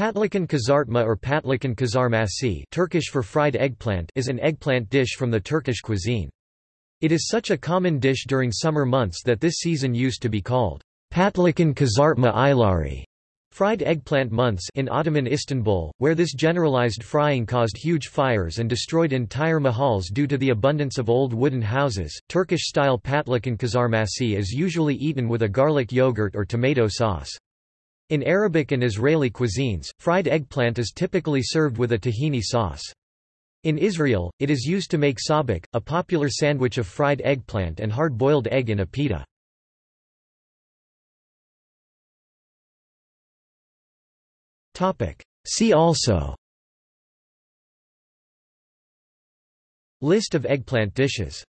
Patlıcan kızartma or patlıcan kızarması Turkish for fried eggplant is an eggplant dish from the Turkish cuisine. It is such a common dish during summer months that this season used to be called patlıcan kızartma ayları fried eggplant months in Ottoman Istanbul, where this generalized frying caused huge fires and destroyed entire mahals due to the abundance of old wooden houses. Turkish-style patlıcan kızarması is usually eaten with a garlic yogurt or tomato sauce. In Arabic and Israeli cuisines, fried eggplant is typically served with a tahini sauce. In Israel, it is used to make sabich, a popular sandwich of fried eggplant and hard-boiled egg in a pita. See also List of eggplant dishes